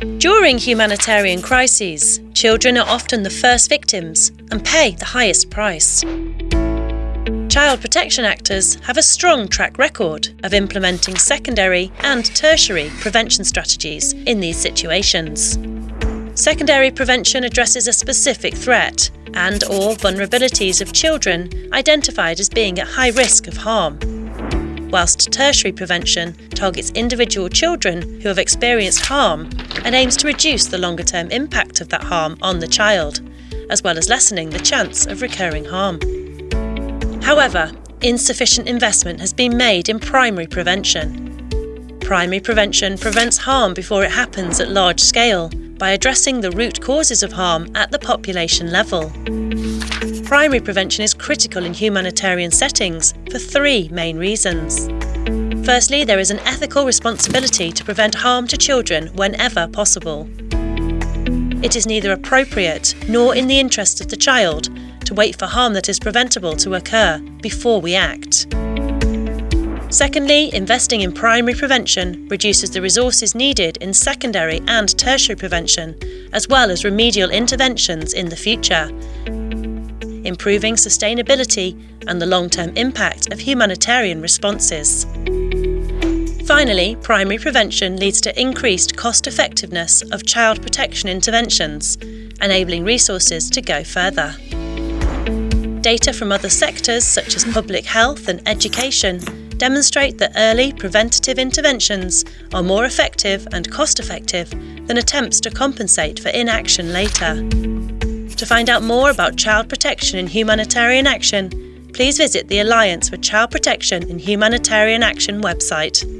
During humanitarian crises, children are often the first victims and pay the highest price. Child protection actors have a strong track record of implementing secondary and tertiary prevention strategies in these situations. Secondary prevention addresses a specific threat and or vulnerabilities of children identified as being at high risk of harm whilst tertiary prevention targets individual children who have experienced harm and aims to reduce the longer term impact of that harm on the child, as well as lessening the chance of recurring harm. However, insufficient investment has been made in primary prevention. Primary prevention prevents harm before it happens at large scale by addressing the root causes of harm at the population level. Primary prevention is critical in humanitarian settings for three main reasons. Firstly, there is an ethical responsibility to prevent harm to children whenever possible. It is neither appropriate nor in the interest of the child to wait for harm that is preventable to occur before we act. Secondly, investing in primary prevention reduces the resources needed in secondary and tertiary prevention, as well as remedial interventions in the future, improving sustainability and the long-term impact of humanitarian responses. Finally, primary prevention leads to increased cost effectiveness of child protection interventions, enabling resources to go further. Data from other sectors such as public health and education demonstrate that early preventative interventions are more effective and cost effective than attempts to compensate for inaction later. To find out more about child protection in humanitarian action, please visit the Alliance for Child Protection in Humanitarian Action website.